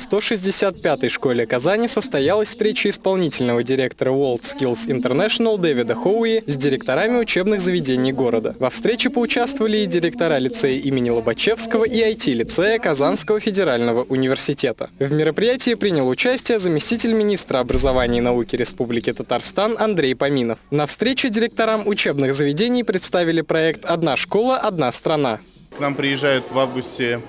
В 165-й школе Казани состоялась встреча исполнительного директора World Skills International Дэвида Хоуи с директорами учебных заведений города. Во встрече поучаствовали и директора лицея имени Лобачевского и IT-лицея Казанского федерального университета. В мероприятии принял участие заместитель министра образования и науки Республики Татарстан Андрей Поминов. На встрече директорам учебных заведений представили проект «Одна школа, одна страна». К нам приезжают в августе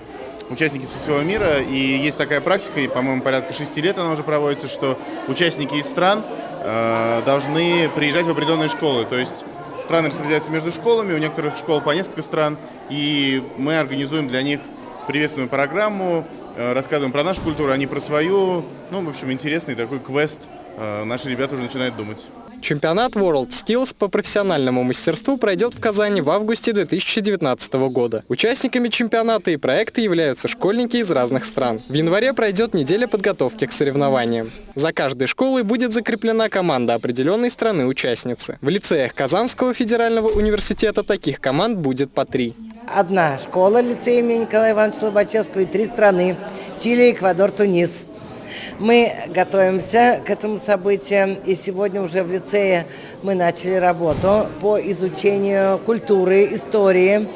участники со всего мира, и есть такая практика, и, по-моему, порядка шести лет она уже проводится, что участники из стран э, должны приезжать в определенные школы, то есть страны распределяются между школами, у некоторых школ по несколько стран, и мы организуем для них приветственную программу, э, рассказываем про нашу культуру, они про свою, ну, в общем, интересный такой квест, э, наши ребята уже начинают думать. Чемпионат World Skills по профессиональному мастерству пройдет в Казани в августе 2019 года. Участниками чемпионата и проекта являются школьники из разных стран. В январе пройдет неделя подготовки к соревнованиям. За каждой школой будет закреплена команда определенной страны-участницы. В лицеях Казанского федерального университета таких команд будет по три. Одна школа лицея имени Николая Ивановича Лобачевского и три страны – Чили, Эквадор, Тунис – мы готовимся к этому событию, и сегодня уже в лицее мы начали работу по изучению культуры, истории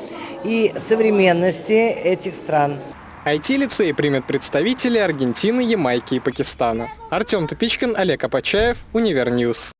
и современности этих стран. IT-лицей примет представители Аргентины, Ямайки и Пакистана. Артем Тупичкин, Олег Апачаев, Univer News.